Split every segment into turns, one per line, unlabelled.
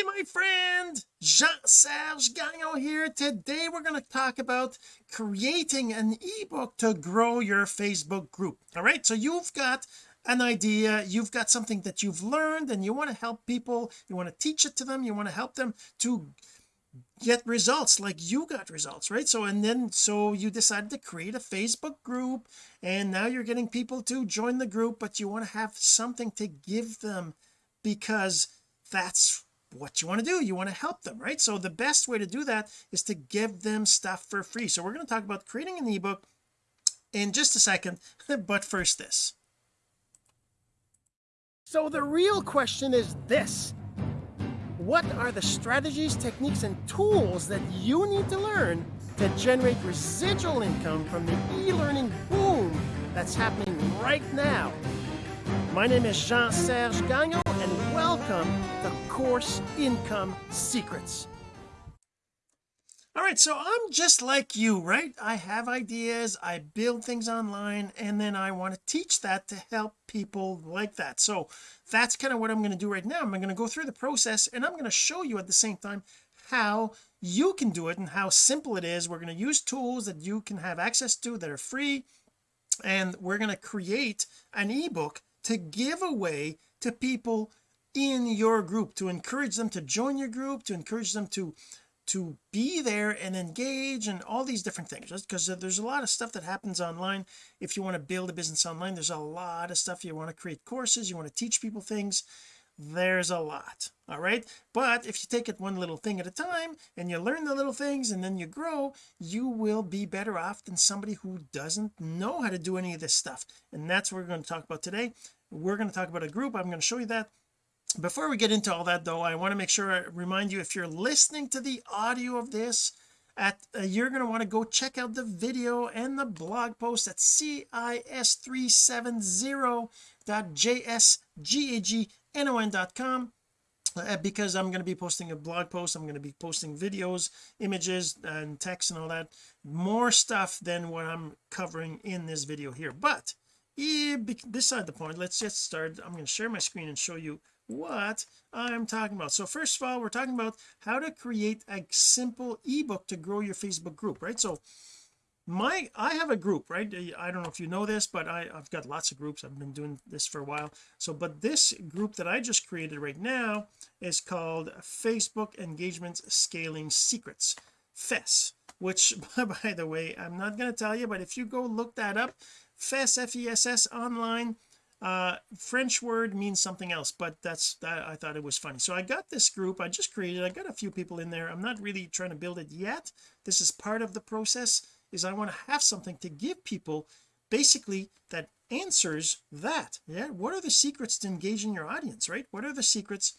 hey my friend Jean-Serge Gagnon here. Today we're going to talk about creating an ebook to grow your Facebook group. All right so you've got an idea you've got something that you've learned and you want to help people you want to teach it to them you want to help them to get results like you got results right? So and then so you decided to create a Facebook group and now you're getting people to join the group but you want to have something to give them because that's what you want to do you want to help them right? So the best way to do that is to give them stuff for free. So we're going to talk about creating an ebook in just a second but first this. So the real question is this. What are the strategies techniques and tools that you need to learn to generate residual income from the e-learning boom that's happening right now? My name is Jean-Serge Gagnon and welcome to Course Income Secrets. All right so I'm just like you right? I have ideas I build things online and then I want to teach that to help people like that. So that's kind of what I'm going to do right now. I'm going to go through the process and I'm going to show you at the same time how you can do it and how simple it is. We're going to use tools that you can have access to that are free and we're going to create an ebook to give away to people in your group to encourage them to join your group to encourage them to to be there and engage and all these different things because uh, there's a lot of stuff that happens online. If you want to build a business online there's a lot of stuff. You want to create courses you want to teach people things there's a lot all right? But if you take it one little thing at a time and you learn the little things and then you grow you will be better off than somebody who doesn't know how to do any of this stuff. And that's what we're going to talk about today. We're going to talk about a group. I'm going to show you that before we get into all that though I want to make sure I remind you if you're listening to the audio of this at uh, you're going to want to go check out the video and the blog post at cis370.jsgagnon.com uh, because I'm going to be posting a blog post I'm going to be posting videos images and text and all that more stuff than what I'm covering in this video here. But beside the point let's just start I'm going to share my screen and show you what I'm talking about. So first of all we're talking about how to create a simple ebook to grow your Facebook group right? So my I have a group right? Uh, I don't know if you know this but I, I've got lots of groups. I've been doing this for a while. So but this group that I just created right now is called Facebook Engagement Scaling Secrets FES which by the way I'm not going to tell you but if you go look that up FES F-E-S-S online uh French word means something else but that's that I thought it was funny. So I got this group I just created I got a few people in there. I'm not really trying to build it yet. This is part of the process is I want to have something to give people basically that answers that. Yeah what are the secrets to engaging your audience right? What are the secrets?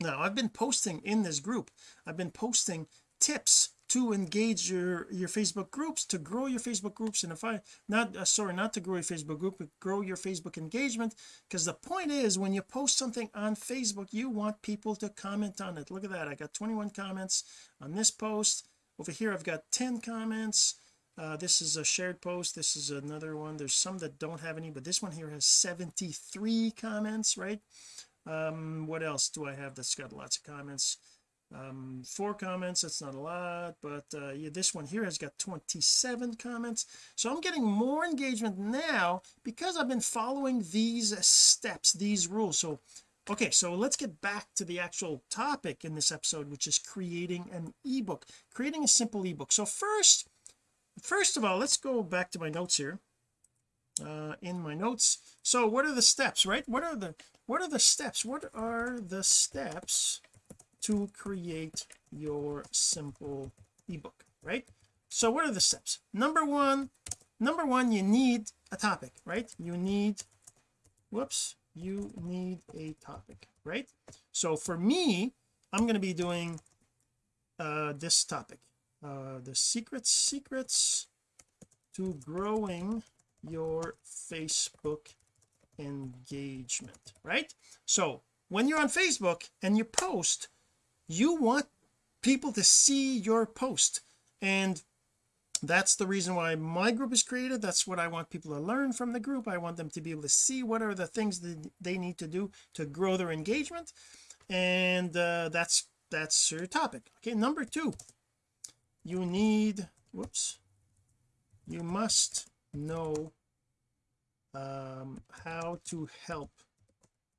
Now I've been posting in this group I've been posting tips to engage your your Facebook groups to grow your Facebook groups. And if I not uh, sorry not to grow your Facebook group but grow your Facebook engagement. Because the point is when you post something on Facebook you want people to comment on it. Look at that. I got 21 comments on this post. Over here I've got 10 comments. Uh, this is a shared post. This is another one. There's some that don't have any but this one here has 73 comments right? Um what else do I have that's got lots of comments um four comments that's not a lot but uh yeah this one here has got 27 comments. So I'm getting more engagement now because I've been following these steps these rules. So okay so let's get back to the actual topic in this episode which is creating an ebook creating a simple ebook. So first first of all let's go back to my notes here. Uh in my notes so what are the steps right? What are the what are the steps? What are the steps to create your simple ebook right? So what are the steps? Number one number one you need a topic right? You need whoops you need a topic right? So for me I'm going to be doing uh this topic uh the secrets secrets to growing your Facebook engagement right? So when you're on Facebook and you post you want people to see your post. And that's the reason why my group is created. That's what I want people to learn from the group. I want them to be able to see what are the things that they need to do to grow their engagement. And uh, that's that's your topic. Okay number two. You need whoops. You must know um, how to help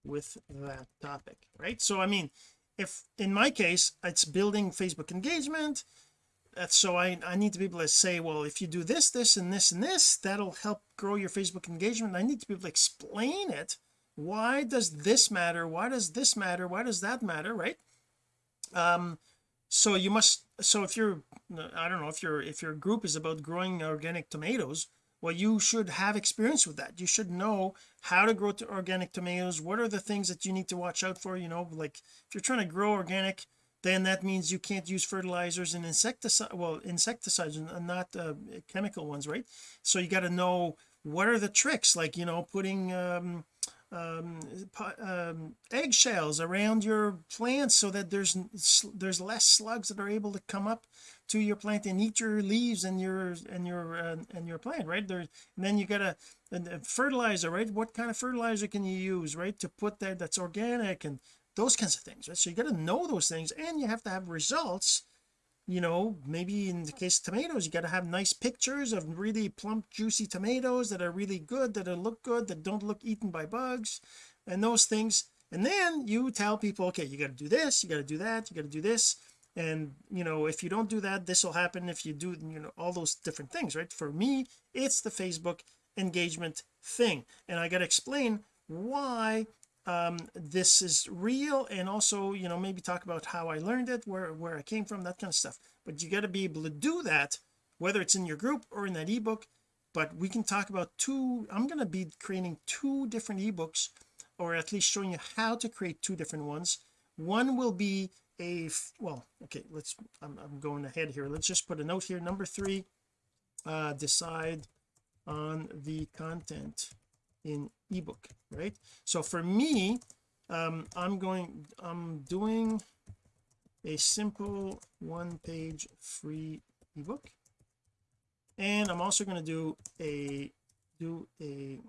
with that topic right? So I mean if in my case it's building Facebook engagement so I I need to be able to say well if you do this this and this and this that'll help grow your Facebook engagement. I need to be able to explain it. Why does this matter? Why does this matter? Why does that matter right? Um so you must so if you're I don't know if your if your group is about growing organic tomatoes well you should have experience with that. You should know how to grow organic tomatoes. What are the things that you need to watch out for you know like if you're trying to grow organic then that means you can't use fertilizers and insecticide well insecticides and not uh, chemical ones right? So you got to know what are the tricks like you know putting um um, um, eggshells around your plants so that there's there's less slugs that are able to come up to your plant and eat your leaves and your and your uh, and your plant right? There and then you got a, a fertilizer right? What kind of fertilizer can you use right to put that that's organic and those kinds of things right? So you got to know those things and you have to have results. You know maybe in the case of tomatoes you got to have nice pictures of really plump juicy tomatoes that are really good that look good that don't look eaten by bugs and those things. And then you tell people okay you got to do this you got to do that you got to do this and you know if you don't do that this will happen if you do you know all those different things right? For me it's the Facebook engagement thing. And I got to explain why um this is real and also you know maybe talk about how I learned it where where I came from that kind of stuff. But you got to be able to do that whether it's in your group or in that ebook. But we can talk about two I'm going to be creating two different ebooks or at least showing you how to create two different ones one will be a well okay let's I'm, I'm going ahead here. Let's just put a note here. Number three uh decide on the content in ebook right? So for me um I'm going I'm doing a simple one page free ebook. And I'm also going to do a do a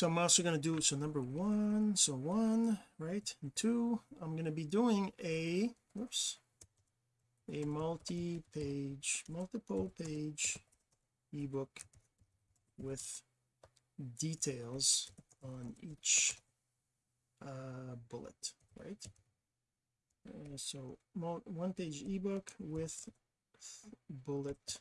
so I'm also going to do so number one so one right and two I'm going to be doing a whoops a multi-page multiple page ebook with details on each uh, bullet right? Uh, so one page ebook with bullet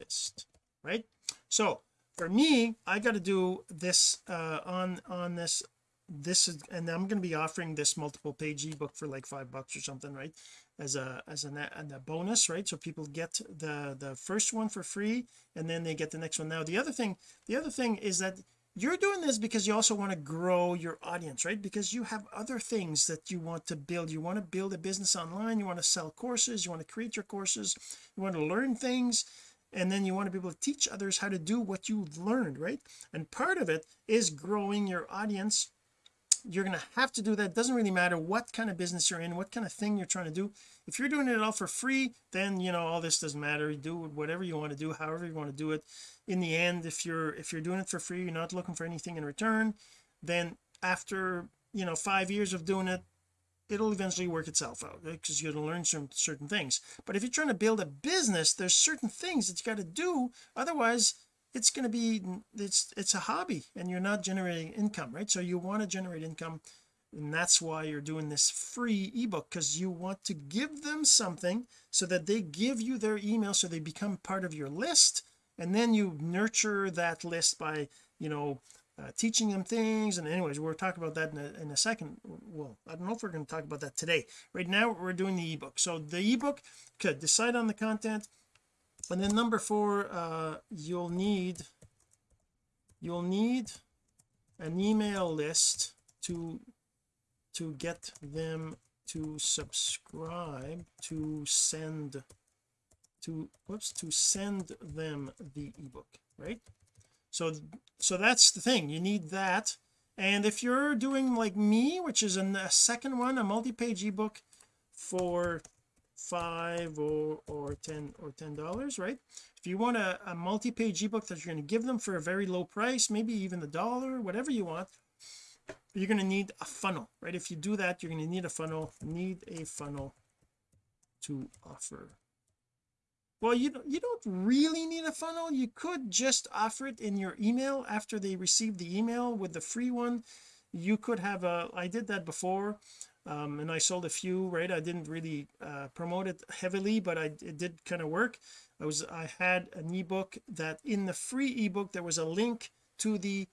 list right? So for me I got to do this uh on on this this is and I'm going to be offering this multiple page ebook for like five bucks or something right? As a as a, a bonus right? So people get the the first one for free and then they get the next one. Now the other thing the other thing is that you're doing this because you also want to grow your audience right? Because you have other things that you want to build. You want to build a business online you want to sell courses you want to create your courses you want to learn things and then you want to be able to teach others how to do what you've learned right? And part of it is growing your audience. You're going to have to do that. It doesn't really matter what kind of business you're in what kind of thing you're trying to do. If you're doing it all for free then you know all this doesn't matter. You do whatever you want to do however you want to do it. In the end if you're if you're doing it for free you're not looking for anything in return then after you know five years of doing it it'll eventually work itself out because you're going to learn some certain things. But if you're trying to build a business there's certain things that you got to do otherwise it's going to be it's it's a hobby and you're not generating income right? So you want to generate income and that's why you're doing this free ebook because you want to give them something so that they give you their email so they become part of your list and then you nurture that list by you know uh, teaching them things. And anyways we'll talk about that in a, in a second. Well I don't know if we're going to talk about that today. Right now we're doing the ebook. So the ebook could decide on the content. And then number four uh you'll need you'll need an email list to to get them to subscribe to send to whoops to send them the ebook right so so that's the thing you need that. And if you're doing like me which is a second one a multi-page ebook for five or or ten or ten dollars right? If you want a, a multi-page ebook that you're going to give them for a very low price maybe even a dollar whatever you want you're going to need a funnel right? If you do that you're going to need a funnel need a funnel to offer well you don't you don't really need a funnel. You could just offer it in your email after they receive the email with the free one. You could have a I did that before um, and I sold a few right? I didn't really uh, promote it heavily but I it did kind of work. I was I had an ebook that in the free ebook there was a link to the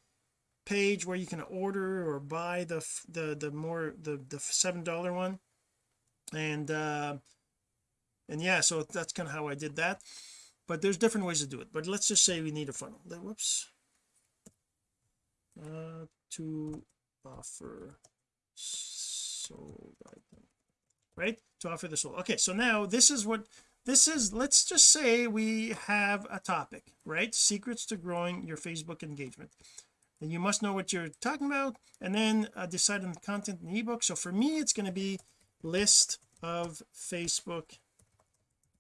page where you can order or buy the the the more the the seven dollar one. And uh and yeah so that's kind of how I did that. But there's different ways to do it. But let's just say we need a funnel. Whoops. Uh to offer sold item. Right? To offer the sold okay so now this is what this is let's just say we have a topic right? Secrets to growing your Facebook engagement. And you must know what you're talking about and then uh, decide on the content the ebook. So for me it's going to be list of Facebook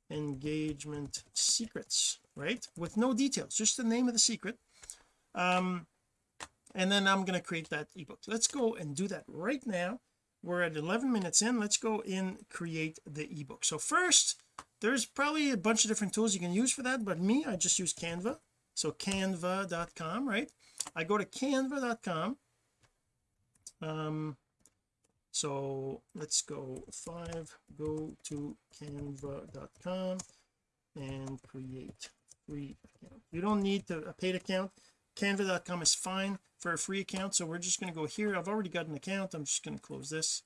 engagement secrets right? With no details just the name of the secret. Um and then I'm going to create that ebook. Let's go and do that right now. We're at 11 minutes in. Let's go in create the ebook. So first there's probably a bunch of different tools you can use for that but me I just use canva. So canva.com right? I go to canva.com um so let's go five go to canva.com and create free account. You don't need to, a paid account. Canva.com is fine for a free account. So we're just going to go here. I've already got an account. I'm just going to close this.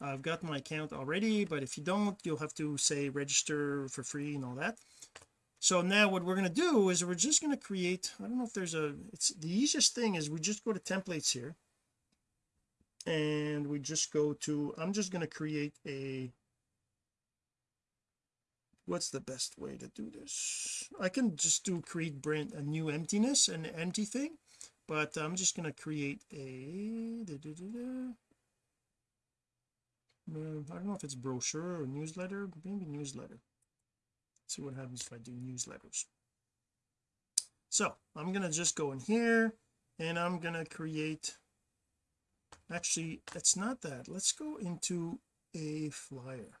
I've got my account already but if you don't you'll have to say register for free and all that. So now what we're going to do is we're just going to create I don't know if there's a it's the easiest thing is we just go to templates here and we just go to I'm just going to create a what's the best way to do this? I can just do create brand a new emptiness an empty thing but I'm just going to create a da, da, da, uh, I don't know if it's brochure or newsletter maybe newsletter. Let's see what happens if I do newsletters. So I'm going to just go in here and I'm going to create actually it's not that. Let's go into a flyer.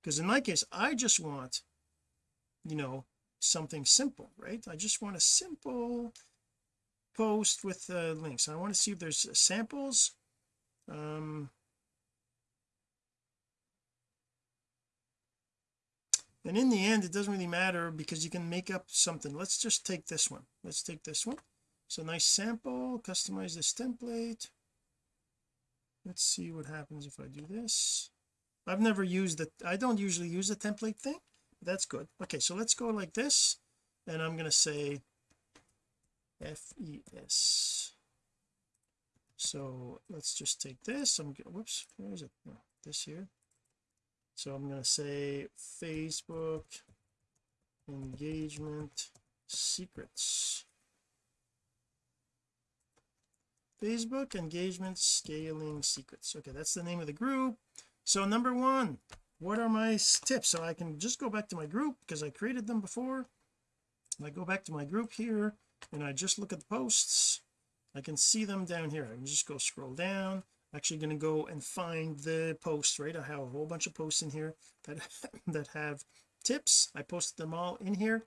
Because in my case I just want you know something simple right? I just want a simple post with uh, links. I want to see if there's samples. Um and in the end it doesn't really matter because you can make up something. Let's just take this one. Let's take this one so nice sample. Customize this template. Let's see what happens if I do this. I've never used it I don't usually use the template thing. That's good. Okay so let's go like this and I'm going to say FES so let's just take this. I'm whoops where is it? No, this here. So I'm going to say Facebook engagement secrets Facebook engagement scaling secrets. Okay that's the name of the group. So number one what are my tips? So I can just go back to my group because I created them before. I go back to my group here and I just look at the posts I can see them down here. I can just go scroll down. Actually going to go and find the posts right? I have a whole bunch of posts in here that that have tips. I posted them all in here.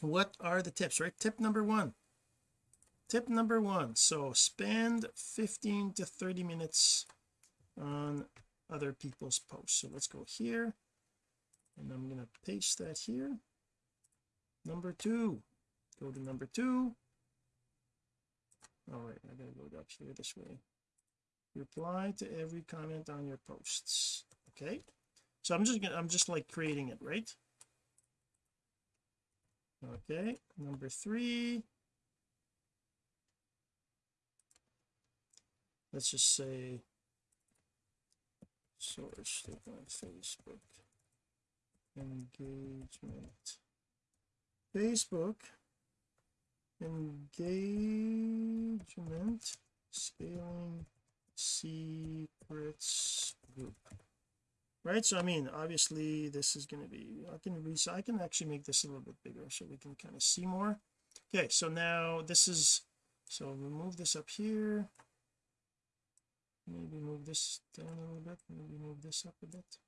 What are the tips right? Tip number one tip number one so spend 15 to 30 minutes on other people's posts. So let's go here and I'm going to paste that here. Number two go to number two. Oh, All right I gotta go up here this way. Reply to every comment on your posts okay? So I'm just gonna I'm just like creating it right? Okay number three let's just say source Facebook. Engagement. Facebook. Engagement. Scaling secrets group. Right? So I mean obviously this is going to be I can so I can actually make this a little bit bigger so we can kind of see more. Okay so now this is so remove this up here maybe move this down a little bit maybe move this up a bit.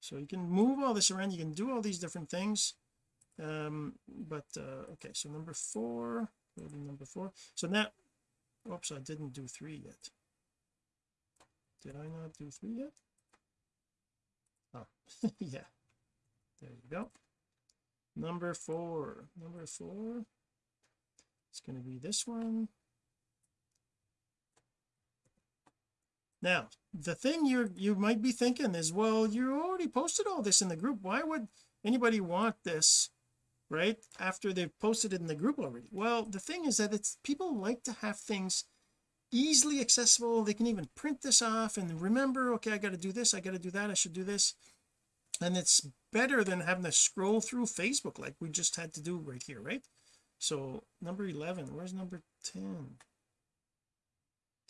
So you can move all this around you can do all these different things um but uh okay so number four number four. So now oops I didn't do three yet. Did I not do three yet? Oh yeah. There you go. Number four number four. It's going to be this one now the thing you you might be thinking is well you already posted all this in the group. Why would anybody want this right after they've posted it in the group already? Well the thing is that it's people like to have things easily accessible. They can even print this off and remember okay I got to do this I got to do that I should do this. And it's better than having to scroll through Facebook like we just had to do right here right? So number 11 where's number 10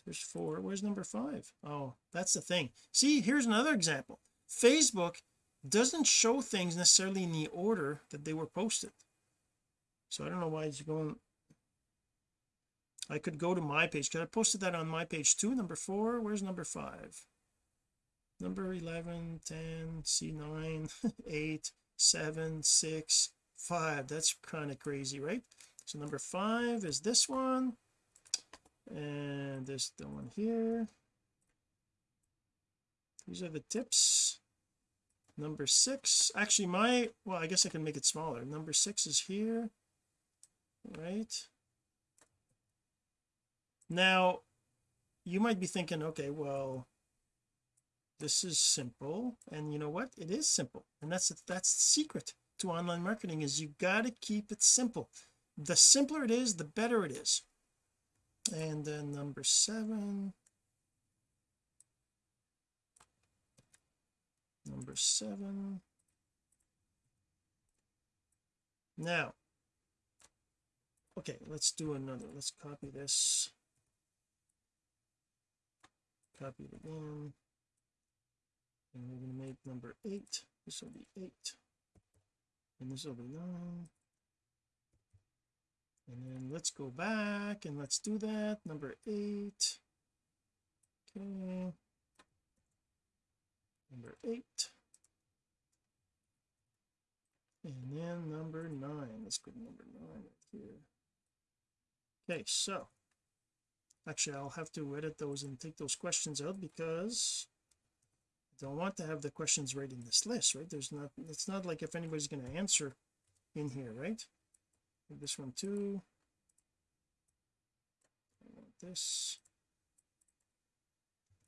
there's four. Where's number five? Oh that's the thing. See here's another example. Facebook doesn't show things necessarily in the order that they were posted. So I don't know why it's going I could go to my page. Because I posted that on my page too? Number four where's number five? Number 11 10 c9 8 7 6 5 that's kind of crazy right? So number five is this one and this the one here. These are the tips. Number six actually my well I guess I can make it smaller. Number six is here. Right. Now you might be thinking okay well this is simple. And you know what? It is simple. And that's that's the secret to online marketing is you got to keep it simple. The simpler it is the better it is and then number seven. Number seven. Now okay let's do another. Let's copy this. Copy it again. And we're going to make number eight. This will be eight. And this will be nine and then let's go back and let's do that. Number eight. Okay. Number eight. And then number nine. Let's go to number nine right here. Okay so actually I'll have to edit those and take those questions out because I don't want to have the questions right in this list right? There's not it's not like if anybody's going to answer in here right this one too I want this.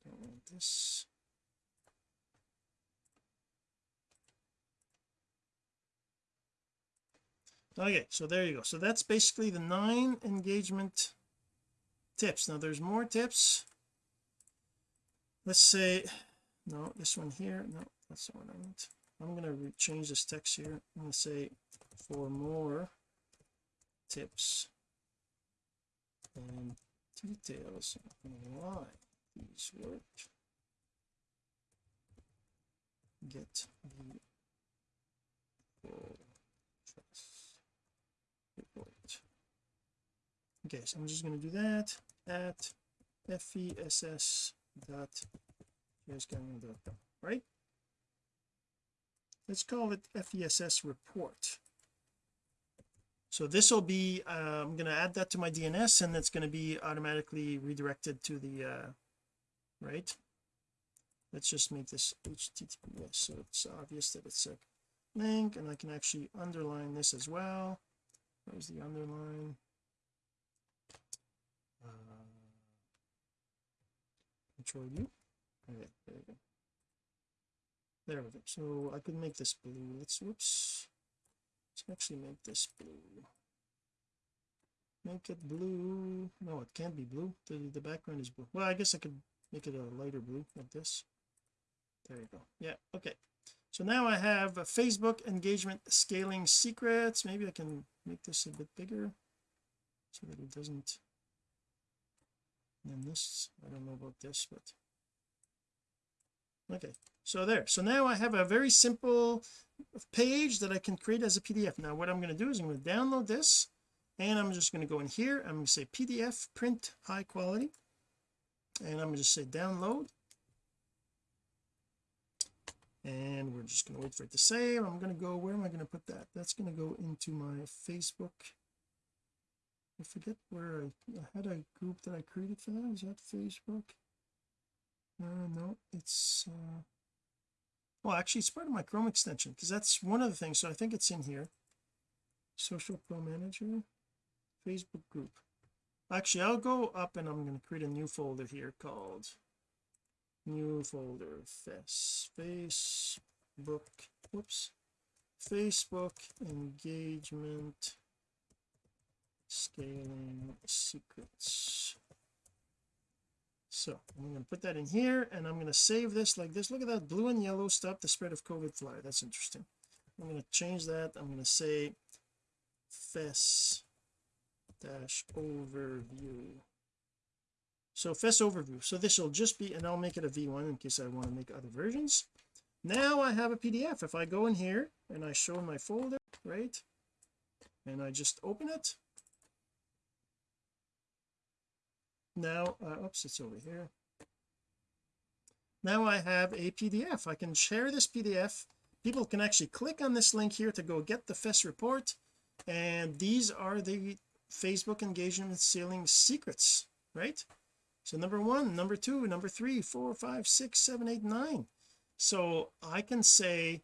Don't want this. Okay so there you go. So that's basically the nine engagement tips. Now there's more tips. Let's say no this one here no that's the one I want. I'm going to change this text here. I'm going to say for more tips. Um, and details on why these work get the full report. Okay so I'm just going to do that at fess dot right? Let's call it fess report so this will be uh, I'm going to add that to my DNS and it's going to be automatically redirected to the uh right? Let's just make this HTTPS so it's obvious that it's a link and I can actually underline this as well. Where's the underline? Uh, control U. Okay there we go. There we go. So I could make this blue. Let's whoops let's actually make this blue. Make it blue. No it can't be blue. The, the background is blue. Well I guess I could make it a lighter blue like this. There you go. Yeah okay. So now I have a Facebook engagement scaling secrets. Maybe I can make this a bit bigger so that it doesn't and this. I don't know about this but okay so there. So now I have a very simple page that I can create as a PDF now what I'm going to do is I'm going to download this and I'm just going to go in here I'm going to say PDF print high quality and I'm going to just say download. And we're just going to wait for it to save. I'm going to go where am I going to put that? That's going to go into my Facebook. I forget where I, I had a group that I created for that? Is that Facebook? Uh, no it's uh well actually it's part of my Chrome extension because that's one of the things so I think it's in here. Social pro manager Facebook group. Actually I'll go up and I'm going to create a new folder here called new folder. Fes Facebook whoops. Facebook engagement scaling secrets so I'm going to put that in here and I'm going to save this like this. Look at that blue and yellow stop the spread of COVID fly. That's interesting. I'm going to change that. I'm going to say fes dash overview. So fes overview. So this will just be and I'll make it a v1 in case I want to make other versions. Now I have a PDF if I go in here and I show my folder right and I just open it now uh, oops it's over here. Now I have a PDF I can share this PDF people can actually click on this link here to go get the FES report. And these are the Facebook engagement scaling secrets right? So number one number two number three four five six seven eight nine. So I can say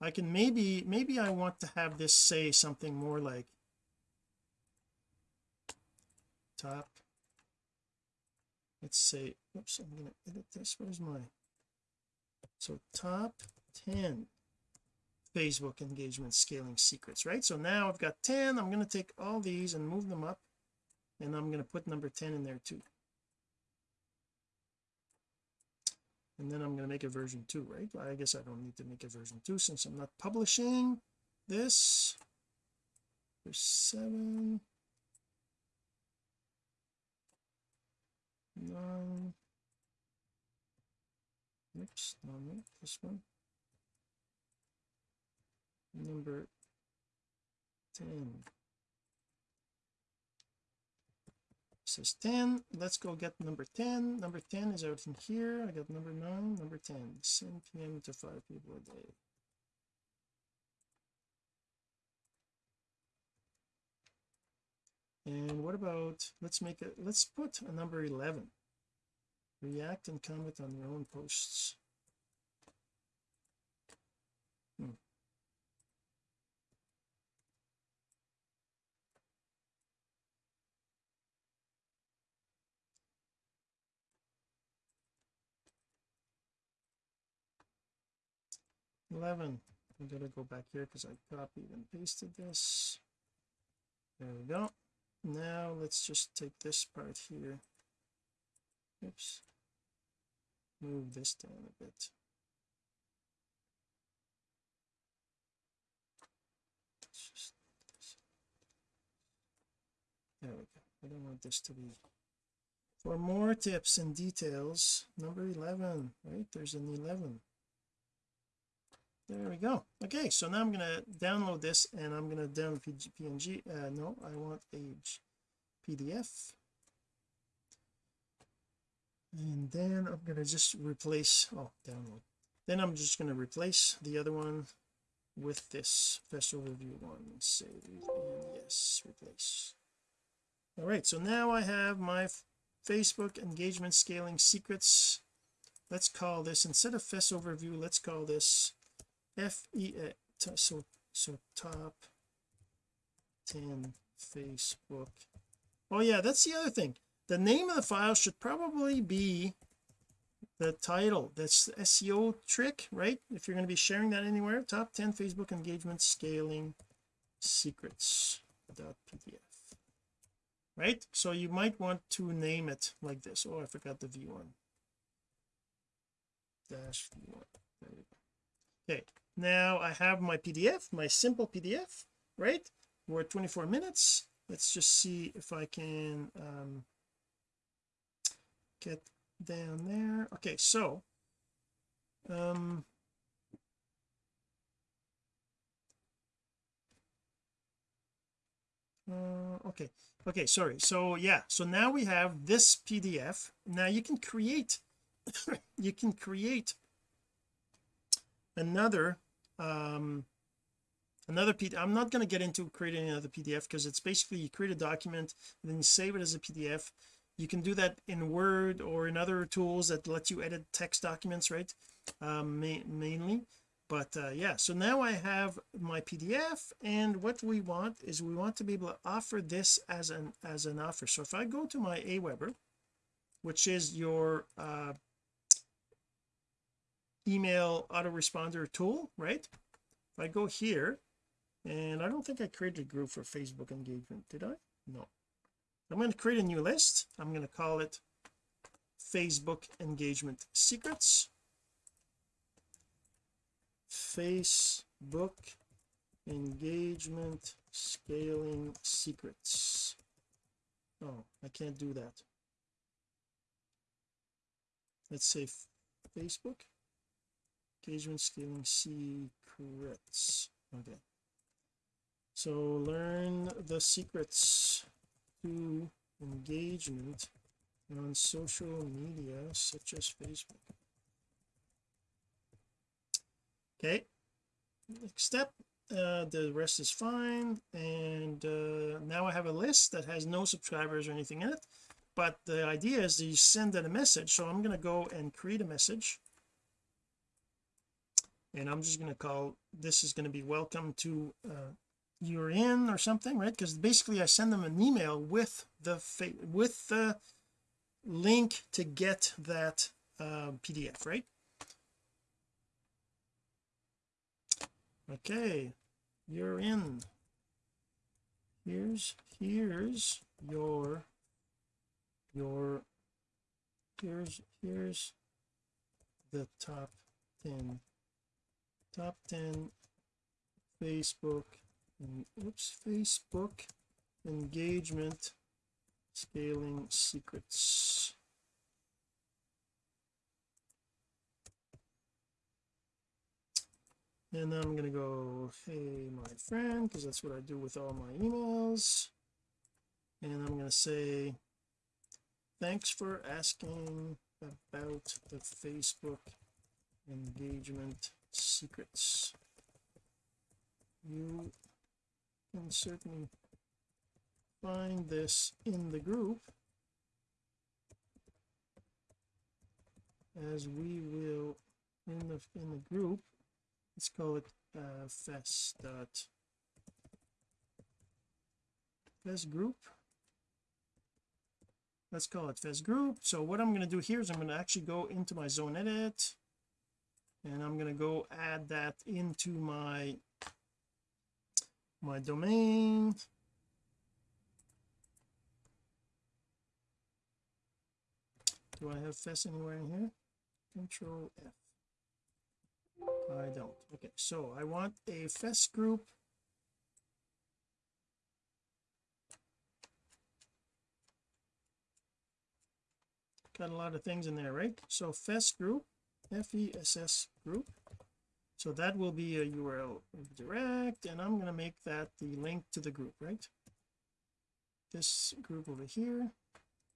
I can maybe maybe I want to have this say something more like top let's say oops I'm going to edit this. Where's my so top 10 Facebook engagement scaling secrets right? So now I've got 10 I'm going to take all these and move them up and I'm going to put number 10 in there too. And then I'm going to make a version 2 right? Well, I guess I don't need to make a version 2 since I'm not publishing this. There's 7 nine oops no no this one number 10 says 10 let's go get number 10 number 10 is out in here. I got number 9 number 10 send PM to five people a day. And what about let's make it let's put a number 11 react and comment on your own posts hmm. Eleven. I'm gonna go back here because I copied and pasted this. There we go now let's just take this part here oops move this down a bit. There we go. I don't want this to be. For more tips and details number 11 right? There's an 11 there we go. Okay so now I'm going to download this and I'm going to download png uh, no I want a PDF and then I'm going to just replace oh download. Then I'm just going to replace the other one with this FES overview one. Save and yes replace. All right so now I have my Facebook engagement scaling secrets. Let's call this instead of FES overview let's call this F E uh, so so top 10 Facebook. Oh yeah that's the other thing the name of the file should probably be the title that's SEO trick right? If you're going to be sharing that anywhere top 10 Facebook engagement scaling secrets pdf right? So you might want to name it like this. Oh I forgot the v1 dash v1 there we go. Okay now I have my PDF my simple PDF right? We're at 24 minutes. Let's just see if I can um, get down there. Okay so um uh, okay okay sorry. So yeah so now we have this PDF now you can create you can create another um another PDF I'm not going to get into creating another PDF because it's basically you create a document then you save it as a PDF you can do that in Word or in other tools that let you edit text documents right? Um, ma mainly. But uh, yeah so now I have my PDF and what we want is we want to be able to offer this as an as an offer. So if I go to my Aweber which is your uh, email autoresponder tool right? If I go here and I don't think I created a group for Facebook engagement did I? No I'm going to create a new list. I'm going to call it Facebook engagement secrets. Facebook engagement scaling secrets. Oh I can't do that. Let's say Facebook engagement scaling secrets. Okay. So learn the secrets to engagement on social media such as Facebook. Okay next step uh, the rest is fine and uh, now I have a list that has no subscribers or anything in it but the idea is you send it a message so I'm going to go and create a message. And I'm just going to call this is going to be welcome to uh, you're in or something right? Because basically I send them an email with the with the link to get that uh, PDF right? Okay you're in. Here's here's your your here's here's the top 10 top 10 Facebook oops Facebook. Engagement. Scaling secrets. And I'm going to go hey my friend because that's what I do with all my emails. And I'm going to say thanks for asking about the Facebook engagement secrets. You can certainly find this in the group as we will in the in the group. Let's call it uh fest dot fest group. Let's call it fest group. So what I'm going to do here is I'm going to actually go into my zone edit and I'm going to go add that into my my domain do I have fest anywhere in here? Control F. I don't. Okay so I want a fest group. Got a lot of things in there right? So fest group f-e-s-s group so that will be a URL direct and I'm going to make that the link to the group right? This group over here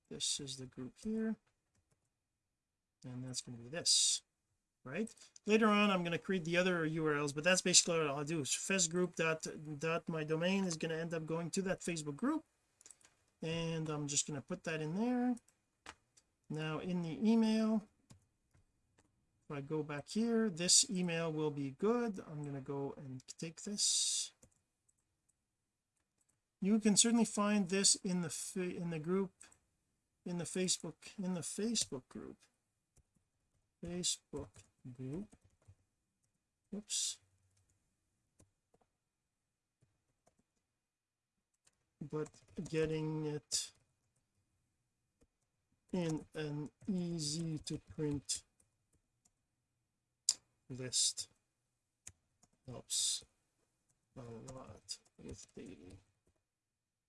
this is the group here and that's going to be this right? Later on I'm going to create the other URLs but that's basically what I'll do. Is fest group dot dot my domain is going to end up going to that Facebook group and I'm just going to put that in there. Now in the email if I go back here this email will be good. I'm going to go and take this. You can certainly find this in the in the group in the Facebook in the Facebook group. Facebook group. Oops. But getting it in an easy to print list. Helps a lot with daily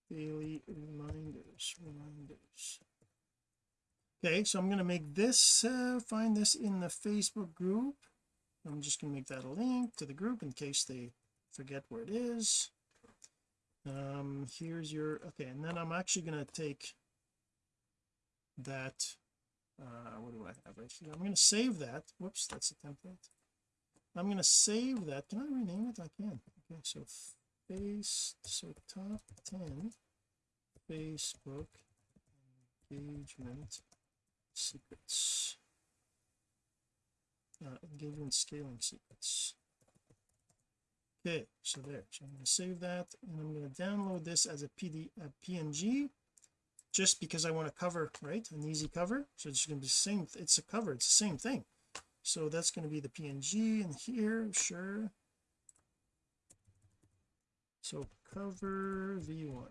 daily reminders reminders. Okay so I'm going to make this uh, find this in the Facebook group. I'm just going to make that a link to the group in case they forget where it is. Um here's your okay and then I'm actually going to take that uh what do I have? Right here I'm going to save that. Whoops that's a template I'm going to save that. Can I rename it? I can. Okay so face so top 10 Facebook engagement secrets. Uh, engagement scaling secrets. Okay so there. So I'm going to save that and I'm going to download this as a PD a PNG just because I want to cover right? An easy cover. So it's going to be the same it's a cover it's the same thing so that's going to be the PNG in here sure. So cover v1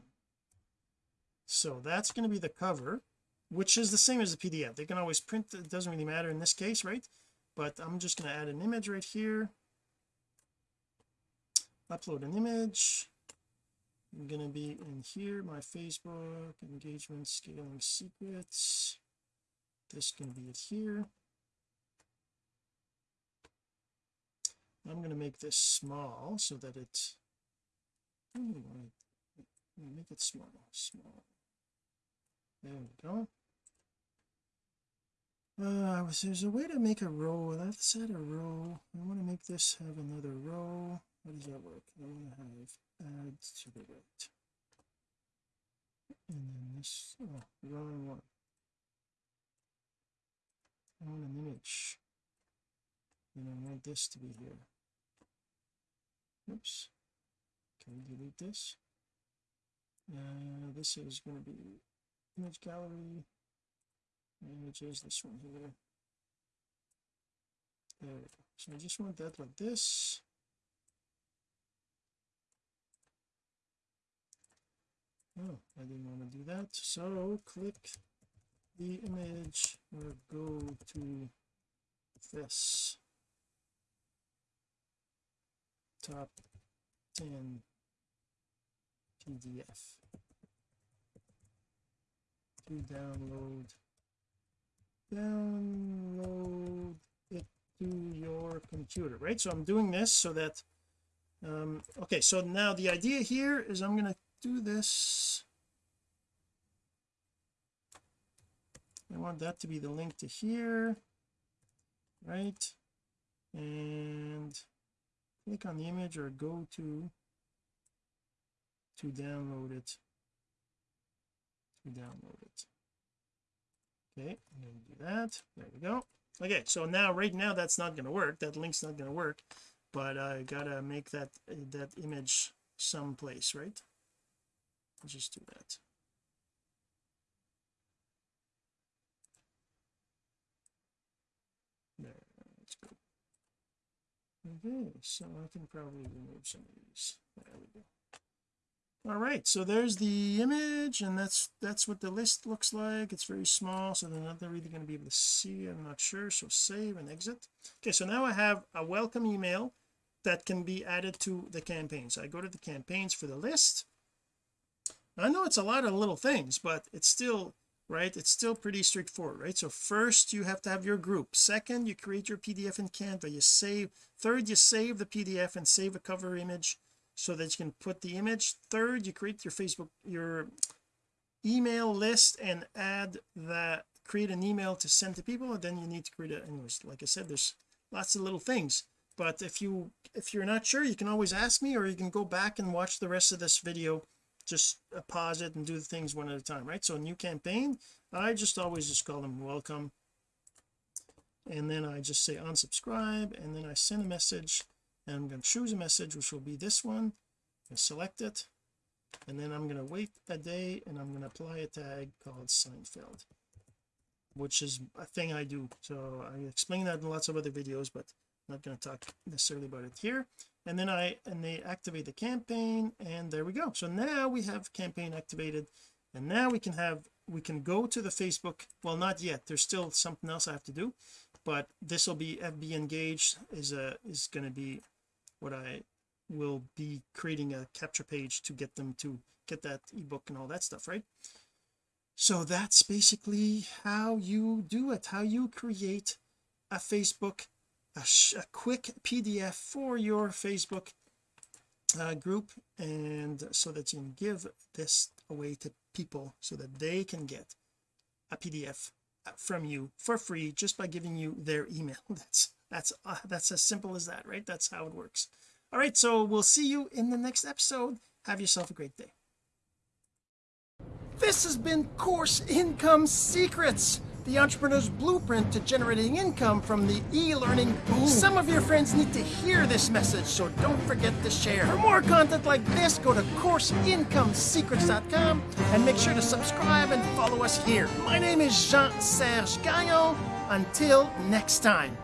so that's going to be the cover which is the same as the PDF they can always print it doesn't really matter in this case right? But I'm just going to add an image right here. Upload an image. I'm going to be in here my Facebook engagement scaling secrets. This can be it here I'm going to make this small so that it make it small small. There we go. Uh there's a way to make a row let's add a row. I want to make this have another row. How does that work? I want to have add to the right. And then this oh wrong one. I want an image. And I want this to be here oops. Can delete this? Uh, this is going to be image gallery images this one here. There we go. So I just want that like this. Oh I didn't want to do that. So click the image or go to this top 10 PDF to download download it to your computer right? So I'm doing this so that um okay so now the idea here is I'm going to do this. I want that to be the link to here right? And click on the image or go to to download it. To download it. Okay I'm going to do that. There we go. Okay so now right now that's not going to work. That link's not going to work. But I gotta make that that image someplace right? I'll just do that there let's go okay so I can probably remove some of these. There we go. All right so there's the image and that's that's what the list looks like. It's very small so they're not really going to be able to see I'm not sure so save and exit. Okay so now I have a welcome email that can be added to the campaigns I go to the campaigns for the list. I know it's a lot of little things but it's still right? It's still pretty straightforward right? So first you have to have your group. Second you create your PDF in Canva. You save third you save the PDF and save a cover image so that you can put the image. Third you create your Facebook your email list and add that create an email to send to people and then you need to create a anyways like I said there's lots of little things. But if you if you're not sure you can always ask me or you can go back and watch the rest of this video just uh, pause it and do the things one at a time right? So new campaign I just always just call them welcome. And then I just say unsubscribe and then I send a message and I'm going to choose a message which will be this one and select it. And then I'm going to wait a day and I'm going to apply a tag called Seinfeld which is a thing I do. So I explain that in lots of other videos but I'm not going to talk necessarily about it here and then I and they activate the campaign and there we go. So now we have campaign activated and now we can have we can go to the Facebook. Well not yet. There's still something else I have to do but this will be FB engaged is a is going to be what I will be creating a capture page to get them to get that ebook and all that stuff right? So that's basically how you do it how you create a Facebook a, a quick PDF for your Facebook uh, group and so that you can give this away to people so that they can get a PDF uh, from you for free just by giving you their email. That's that's uh, that's as simple as that right? That's how it works. All right so we'll see you in the next episode. Have yourself a great day. This has been course income secrets the entrepreneur's blueprint to generating income from the e-learning boom some of your friends need to hear this message so don't forget to share. For more content like this go to courseincomesecrets.com and make sure to subscribe and follow us here. My name is Jean-Serge Gagnon. Until next time